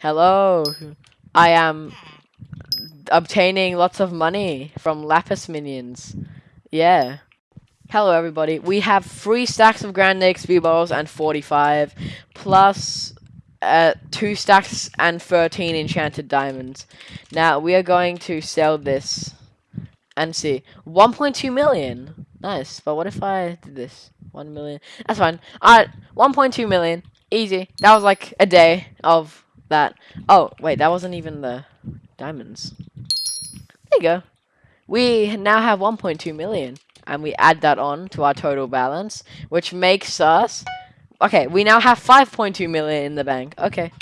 Hello. I am obtaining lots of money from Lapis minions. Yeah. Hello everybody. We have three stacks of Grand XP balls and 45 plus uh, two stacks and 13 enchanted diamonds. Now we are going to sell this and see 1.2 million. Nice. But what if I did this? 1 million. That's fine. Alright, 1.2 million. Easy. That was like a day of that. Oh, wait, that wasn't even the diamonds. There you go. We now have 1.2 million. And we add that on to our total balance, which makes us... Okay, we now have 5.2 million in the bank. Okay.